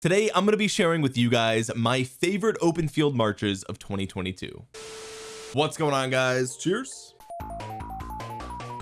today I'm going to be sharing with you guys my favorite open field marches of 2022 what's going on guys? Cheers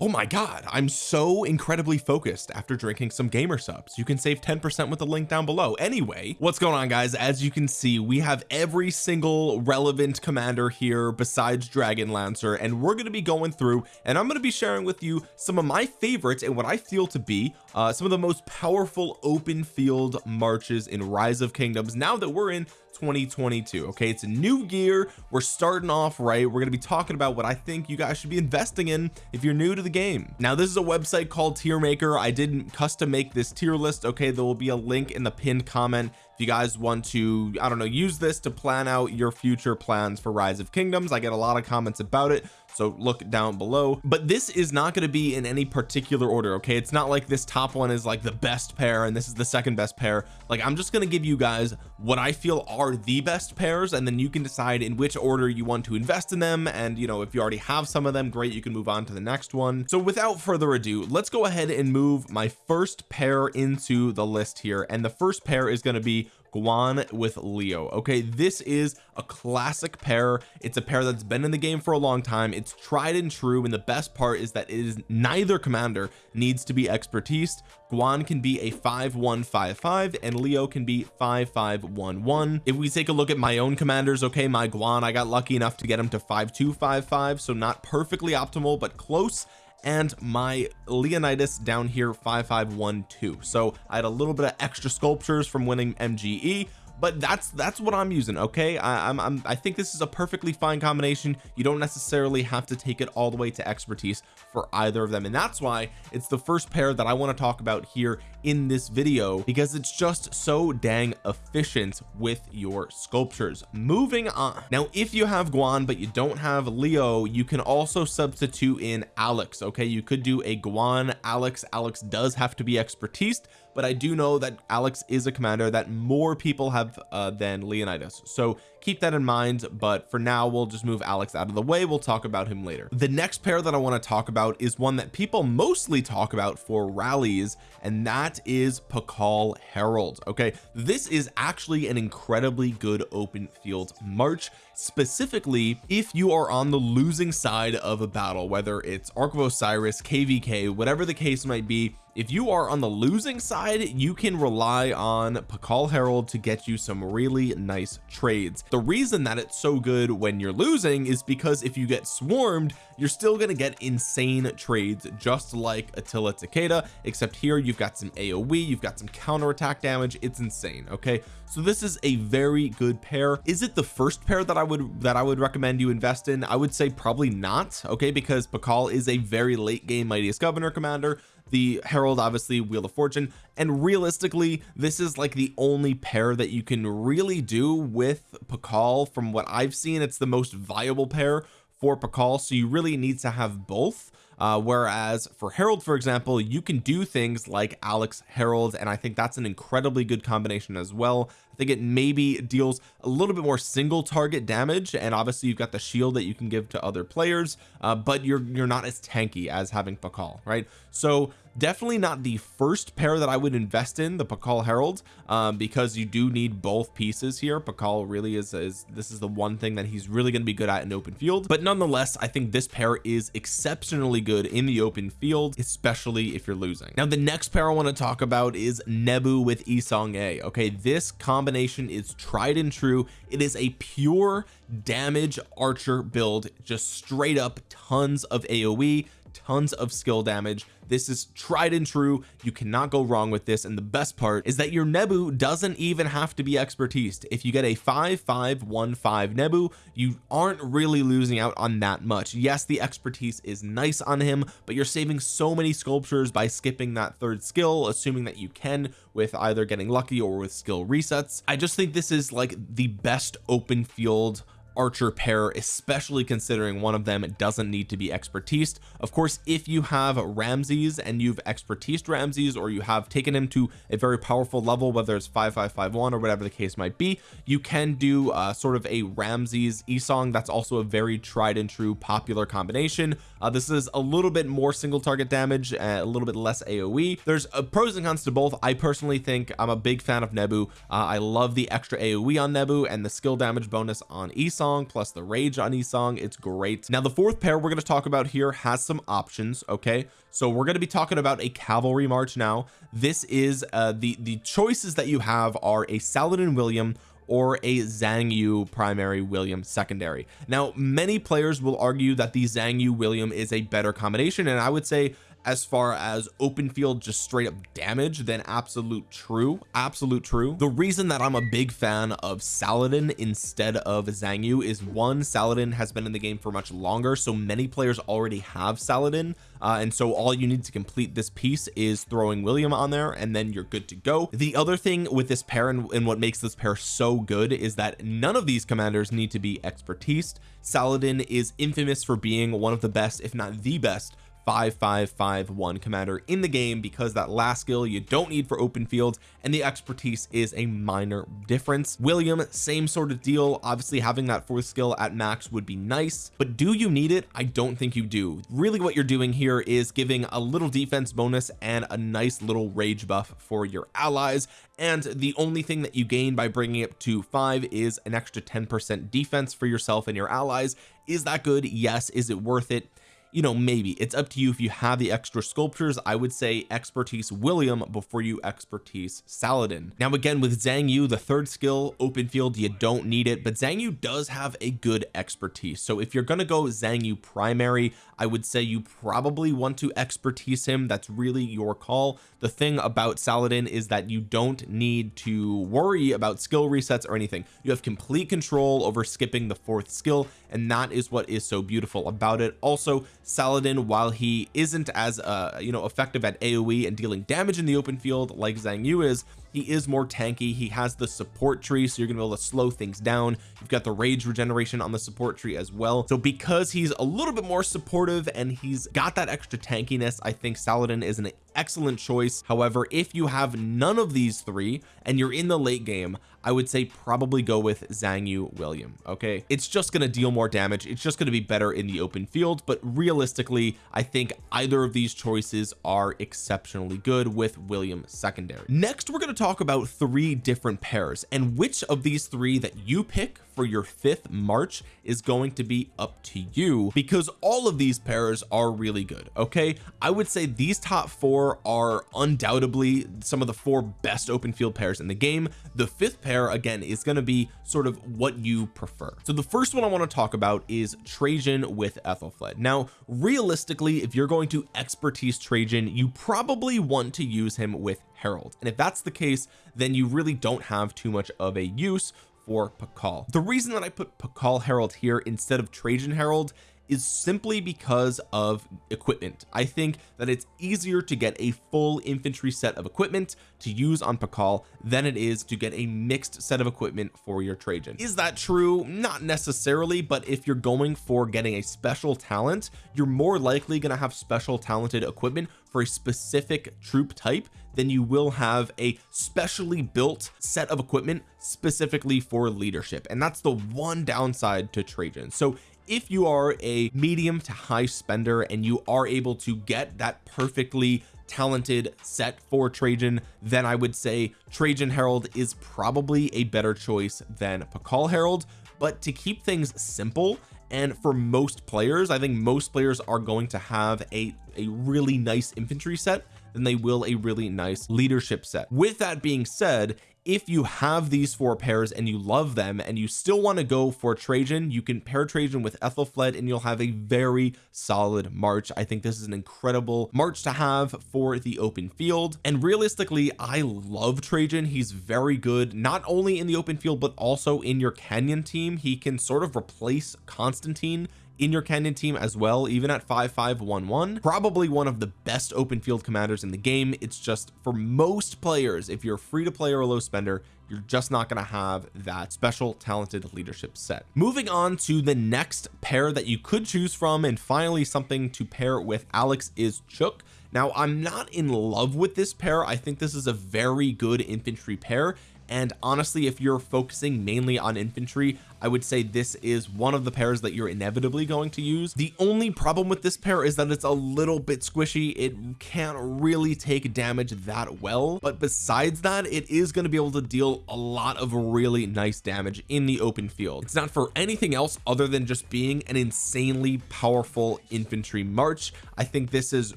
oh my god I'm so incredibly focused after drinking some Gamer Supps. You can save 10% with the link down below. Anyway what's going on guys? As you can see we have every single relevant commander here besides Dragon Lancer and we're going to be going through and I'm going to be sharing with you some of my favorites and what I feel to be uh, some of the most powerful open field marches in rise of kingdoms. Now that we're in 2022 okay? It's a new year. We're starting off right. We're going to be talking about what I think you guys should be investing in if you're new to the game. Now this is a website called tier maker I didn't custom make this tier list okay? There will be a link in the pinned comment if you guys want to I don't know use this to plan out your future plans for rise of kingdoms. I get a lot of comments about it so look down below. But this is not going to be in any particular order okay? It's not like this top one is like the best pair and this is the second best pair. Like I'm just going to give you guys what I feel are the best pairs and then you can decide in which order you want to invest in them. And you know if you already have some of them great you can move on to the next one. So without further ado let's go ahead and move my first pair into the list here. And the first pair is going to be Guan with Leo. Okay this is a classic pair. It's a pair that's been in the game for a long time. It's tried and true and the best part is that it is neither commander needs to be expertise. Guan can be a 5155 and Leo can be 5511 if we take a look at my own commanders okay my Guan I got lucky enough to get him to 5255 so not perfectly optimal but close and my Leonidas down here 5512 so I had a little bit of extra sculptures from winning MGE but that's that's what I'm using okay? I, I'm, I'm I think this is a perfectly fine combination. You don't necessarily have to take it all the way to expertise for either of them. And that's why it's the first pair that I want to talk about here in this video because it's just so dang efficient with your sculptures. Moving on. Now if you have Guan but you don't have Leo you can also substitute in Alex okay? You could do a Guan Alex. Alex does have to be expertise but I do know that Alex is a commander that more people have uh, than Leonidas. So keep that in mind but for now we'll just move Alex out of the way. We'll talk about him later. The next pair that I want to talk about is one that people mostly talk about for rallies and that is Pakal Harald okay? This is actually an incredibly good open field march specifically if you are on the losing side of a battle whether it's Ark of Osiris kvk whatever the case might be if you are on the losing side you can rely on Pakal Harald to get you some really nice trades. The reason that it's so good when you're losing is because if you get swarmed you're still going to get insane trades just like Attila Takeda except here you've got some AoE you've got some counterattack damage. It's insane okay? So this is a very good pair. Is it the first pair that I would that I would recommend you invest in? I would say probably not okay? Because Pakal is a very late game mightiest governor commander the Harald obviously Wheel of Fortune. And realistically this is like the only pair that you can really do with Pakal from what I've seen it's the most viable pair for Pakal so you really need to have both. Uh, whereas for Harald for example you can do things like Alex Harald and I think that's an incredibly good combination as well I think it maybe deals a little bit more single target damage and obviously you've got the shield that you can give to other players uh, but you're you're not as tanky as having Pakal right? So definitely not the first pair that I would invest in the Pakal Harald um, because you do need both pieces here. Pakal really is, is this is the one thing that he's really going to be good at in open field. But nonetheless I think this pair is exceptionally good in the open field especially if you're losing. Now the next pair I want to talk about is Nebu with Yi Seong-Gye okay? This combo combination is tried and true. It is a pure damage archer build just straight up tons of AoE tons of skill damage. This is tried and true. You cannot go wrong with this. And the best part is that your Nebu doesn't even have to be expertise. If you get a 5515 Nebu you aren't really losing out on that much. Yes the expertise is nice on him but you're saving so many sculptures by skipping that third skill assuming that you can with either getting lucky or with skill resets. I just think this is like the best open field archer pair especially considering one of them doesn't need to be expertise. Of course if you have Ramses and you've expertise Ramses or you have taken him to a very powerful level whether it's 5551 or whatever the case might be you can do uh, sort of a Ramses Esong. That's also a very tried and true popular combination. Uh, this is a little bit more single target damage a little bit less AoE there's uh, pros and cons to both. I personally think I'm a big fan of Nebu. Uh, I love the extra AoE on Nebu and the skill damage bonus on Esong plus the rage on Esong it's great. Now the fourth pair we're going to talk about here has some options okay? So we're going to be talking about a cavalry march now. This is uh the the choices that you have are a Saladin William or a Xiang Yu primary William secondary. Now many players will argue that the Xiang Yu William is a better combination and I would say as far as open field just straight up damage than absolute true absolute true. The reason that I'm a big fan of Saladin instead of Xiang Yu is one Saladin has been in the game for much longer so many players already have Saladin uh, and so all you need to complete this piece is throwing William on there and then you're good to go. The other thing with this pair and, and what makes this pair so good is that none of these commanders need to be expertise. Saladin is infamous for being one of the best if not the best 5551 commander in the game because that last skill you don't need for open fields and the expertise is a minor difference. William same sort of deal. Obviously having that fourth skill at max would be nice but do you need it? I don't think you do. Really what you're doing here is giving a little defense bonus and a nice little rage buff for your allies and the only thing that you gain by bringing it to five is an extra 10 percent defense for yourself and your allies. Is that good? Yes. Is it worth it you know maybe. It's up to you if you have the extra sculptures. I would say expertise William before you expertise Saladin. Now again with Xiang Yu the third skill open field you don't need it but Xiang Yu does have a good expertise. So if you're going to go Xiang Yu primary I would say you probably want to expertise him. That's really your call. The thing about Saladin is that you don't need to worry about skill resets or anything. You have complete control over skipping the fourth skill and that is what is so beautiful about it. Also Saladin while he isn't as uh you know effective at AoE and dealing damage in the open field like Xiang Yu is he is more tanky. He has the support tree so you're gonna be able to slow things down. You've got the rage regeneration on the support tree as well. So because he's a little bit more supportive and he's got that extra tankiness I think Saladin is an excellent choice. However if you have none of these three and you're in the late game I would say probably go with Xiang Yu William okay? It's just going to deal more damage. It's just going to be better in the open field but realistically I think either of these choices are exceptionally good with William secondary. Next we're going to talk about three different pairs and which of these three that you pick for your fifth March is going to be up to you because all of these pairs are really good okay? I would say these top four are undoubtedly some of the four best open field pairs in the game. The fifth pair again is going to be sort of what you prefer. So the first one I want to talk about is Trajan with Aethelflaed. Now realistically if you're going to expertise Trajan you probably want to use him with Harald. And if that's the case then you really don't have too much of a use for Pakal. The reason that I put Pakal Harald here instead of Trajan Harald is simply because of equipment. I think that it's easier to get a full infantry set of equipment to use on Pakal than it is to get a mixed set of equipment for your Trajan. Is that true? Not necessarily but if you're going for getting a special talent you're more likely going to have special talented equipment for a specific troop type then you will have a specially built set of equipment specifically for leadership. And that's the one downside to Trajan. So if you are a medium to high spender and you are able to get that perfectly talented set for Trajan then I would say Trajan Harald is probably a better choice than Pakal Harald. But to keep things simple and for most players I think most players are going to have a a really nice infantry set then they will a really nice leadership set. With that being said if you have these four pairs and you love them and you still want to go for Trajan you can pair Trajan with Aethelflaed and you'll have a very solid March. I think this is an incredible March to have for the open field. And realistically I love Trajan. He's very good not only in the open field but also in your Canyon team. He can sort of replace Constantine in your Canyon team as well even at 5511 probably one of the best open field commanders in the game. It's just for most players if you're free to play or a low spender you're just not going to have that special talented leadership set. Moving on to the next pair that you could choose from and finally something to pair with Alex is Cheok. Now I'm not in love with this pair. I think this is a very good infantry pair and honestly if you're focusing mainly on infantry I would say this is one of the pairs that you're inevitably going to use. The only problem with this pair is that it's a little bit squishy. It can't really take damage that well. But besides that it is going to be able to deal a lot of really nice damage in the open field. It's not for anything else other than just being an insanely powerful infantry march. I think this is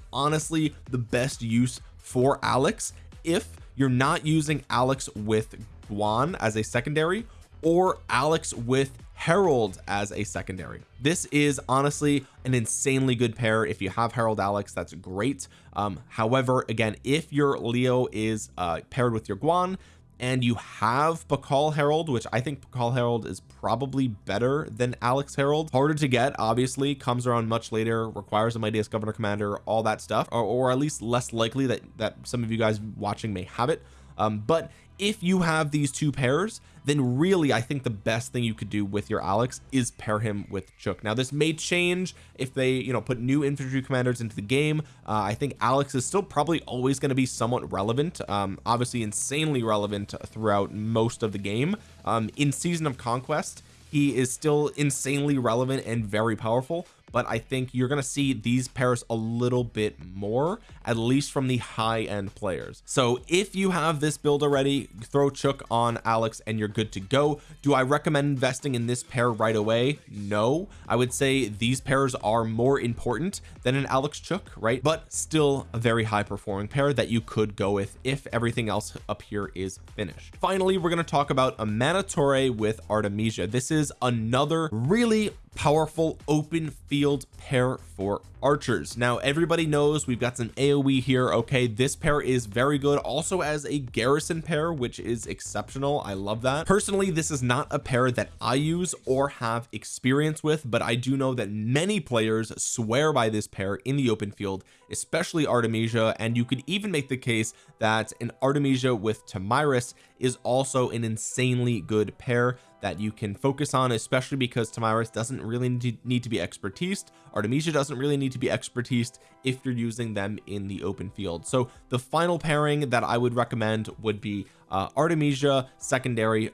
honestly the best use for Alex if you're not using Alex with Guan as a secondary or Alex with Harald as a secondary. This is honestly an insanely good pair. If you have Harald Alex that's great. Um however again if your Leo is uh paired with your Guan and you have Pakal Harald which I think Pakal Harald is probably better than Alex Harald harder to get obviously. Comes around much later requires a mightiest governor commander all that stuff. Or, or at least less likely that that some of you guys watching may have it. Um, but if you have these two pairs then really I think the best thing you could do with your Alex is pair him with Cheok. Now this may change if they you know put new infantry commanders into the game. Uh, I think Alex is still probably always going to be somewhat relevant um, obviously insanely relevant throughout most of the game. Um, in season of conquest he is still insanely relevant and very powerful but I think you're going to see these pairs a little bit more at least from the high end players. So if you have this build already throw Cheok on Alex and you're good to go. Do I recommend investing in this pair right away? No. I would say these pairs are more important than an Alex Cheok right? But still a very high performing pair that you could go with if everything else up here is finished. Finally we're going to talk about Amanitore with Artemisia. This is another really powerful open field pair for archers. Now everybody knows we've got some aoe here okay? This pair is very good also as a garrison pair which is exceptional. I love that. Personally this is not a pair that I use or have experience with but I do know that many players swear by this pair in the open field especially Artemisia and you could even make the case that an Artemisia with Tomyris is also an insanely good pair that you can focus on especially because Tomyris doesn't really need to be expertise Artemisia doesn't really need to be expertise if you're using them in the open field. So the final pairing that I would recommend would be uh, Artemisia secondary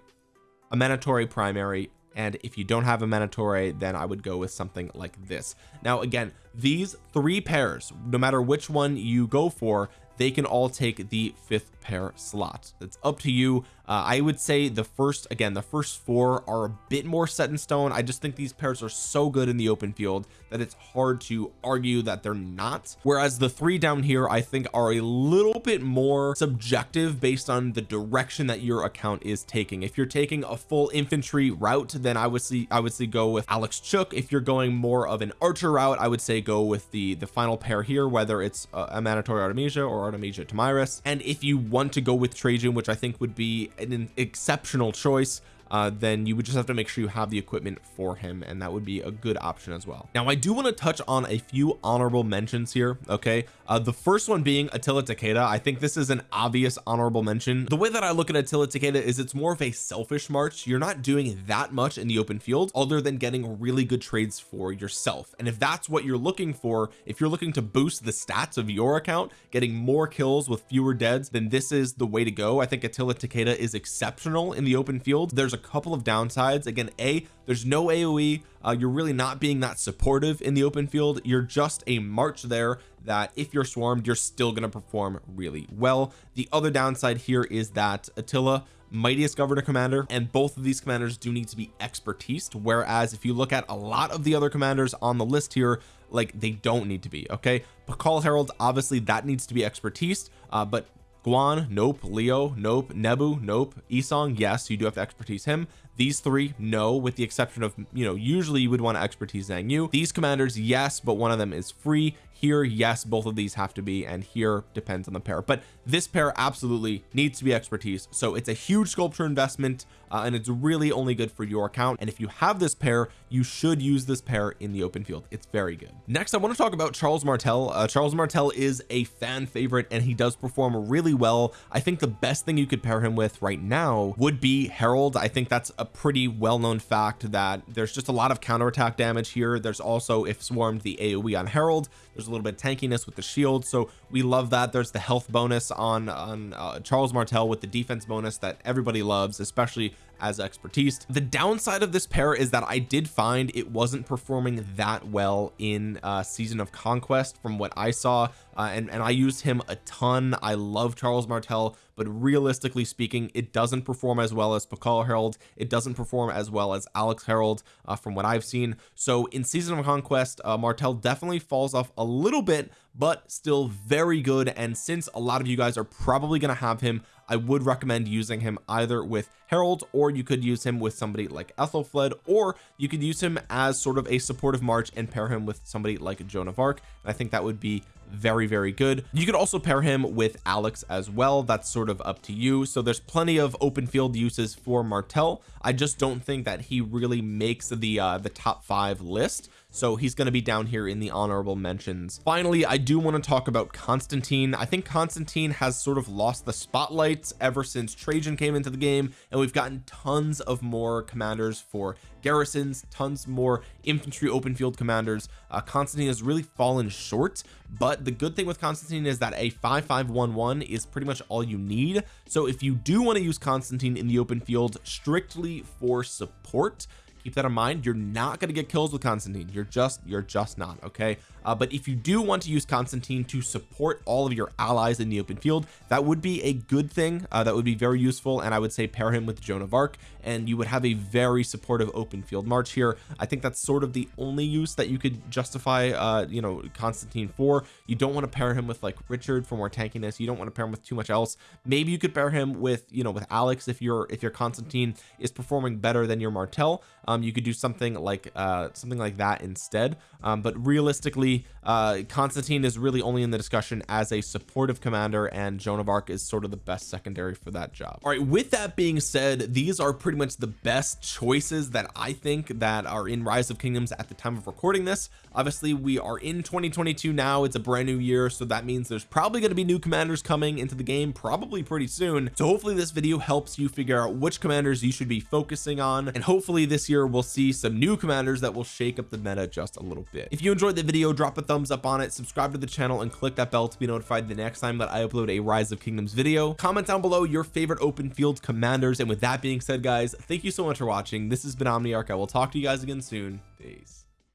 Amanitore primary and if you don't have Amanitore then I would go with something like this. Now again these three pairs no matter which one you go for they can all take the fifth pair slot it's up to you. Uh, I would say the first again the first four are a bit more set in stone. I just think these pairs are so good in the open field that it's hard to argue that they're not. Whereas the three down here I think are a little bit more subjective based on the direction that your account is taking. If you're taking a full infantry route then I would see I would say go with Alex Cheok. If you're going more of an archer route I would say go with the the final pair here whether it's a, Amanitore Artemisia or Artemisia Tomyris and if you want to go with Trajan which I think would be an exceptional choice uh, then you would just have to make sure you have the equipment for him and that would be a good option as well. Now I do want to touch on a few honorable mentions here okay? Uh, the first one being Attila Takeda. I think this is an obvious honorable mention. The way that I look at Attila Takeda is it's more of a selfish march. You're not doing that much in the open field other than getting really good trades for yourself. And if that's what you're looking for if you're looking to boost the stats of your account getting more kills with fewer deads then this is the way to go. I think Attila Takeda is exceptional in the open field. There's a couple of downsides. Again a there's no AoE uh, you're really not being that supportive in the open field. You're just a march there that if you're swarmed you're still going to perform really well. The other downside here is that Attila mightiest governor commander and both of these commanders do need to be expertise whereas if you look at a lot of the other commanders on the list here like they don't need to be okay? Pakal Herald obviously that needs to be expertise uh, but Guan nope Leo nope Nebu nope Isong yes you do have to expertise him these three no with the exception of you know usually you would want to expertise Xiang Yu. These commanders yes but one of them is free. Here yes both of these have to be and here depends on the pair. But this pair absolutely needs to be expertise. So it's a huge sculpture investment uh, and it's really only good for your account. And if you have this pair you should use this pair in the open field. It's very good. Next I want to talk about Charles Martel. Uh, Charles Martel is a fan favorite and he does perform really well. I think the best thing you could pair him with right now would be Harald. I think that's a pretty well-known fact that there's just a lot of counterattack damage here. There's also if swarmed the AoE on Harald. There's a little bit of tankiness with the shield. So we love that. There's the health bonus on on uh, Charles Martel with the defense bonus that everybody loves especially as expertise. The downside of this pair is that I did find it wasn't performing that well in uh season of conquest from what I saw uh, and and I used him a ton. I love Charles Martel but realistically speaking it doesn't perform as well as Pakal Harald it doesn't perform as well as Alex Harald uh, from what I've seen. So in season of conquest uh, Martel definitely falls off a little bit but still very good. And since a lot of you guys are probably going to have him I would recommend using him either with Harald or you could use him with somebody like Aethelflaed or you could use him as sort of a supportive march and pair him with somebody like Joan of Arc. And I think that would be very very good. You could also pair him with Alex as well. That's sort of up to you. So there's plenty of open field uses for Martel I just don't think that he really makes the uh the top five list so he's going to be down here in the honorable mentions. Finally I do want to talk about Constantine. I think Constantine has sort of lost the spotlight ever since Trajan came into the game and we've gotten tons of more commanders for garrisons tons more infantry open field commanders. Uh, Constantine has really fallen short but the good thing with Constantine is that a 5511 is pretty much all you need. So if you do want to use Constantine in the open field strictly for support keep that in mind. You're not going to get kills with Constantine. You're just you're just not okay uh, but if you do want to use Constantine to support all of your allies in the open field that would be a good thing. Uh, that would be very useful and I would say pair him with Joan of Arc and you would have a very supportive open field march here. I think that's sort of the only use that you could justify uh you know Constantine for. You don't want to pair him with like Richard for more tankiness. You don't want to pair him with too much else. Maybe you could pair him with you know with Alex if your if your Constantine is performing better than your Martel um you could do something like uh something like that instead. Um but realistically uh Constantine is really only in the discussion as a supportive commander and Joan of Arc is sort of the best secondary for that job. All right with that being said these are pretty much the best choices that I think that are in rise of kingdoms at the time of recording this. Obviously we are in 2022 now. It's a brand new year so that means there's probably going to be new commanders coming into the game probably pretty soon. So hopefully this video helps you figure out which commanders you should be focusing on and hopefully this year we'll see some new commanders that will shake up the meta just a little bit. If you enjoyed the video drop a thumbs up on it subscribe to the channel and click that bell to be notified the next time that I upload a rise of kingdoms video. Comment down below your favorite open field commanders. And with that being said guys thank you so much for watching. This has been Omniarch. I will talk to you guys again soon. Peace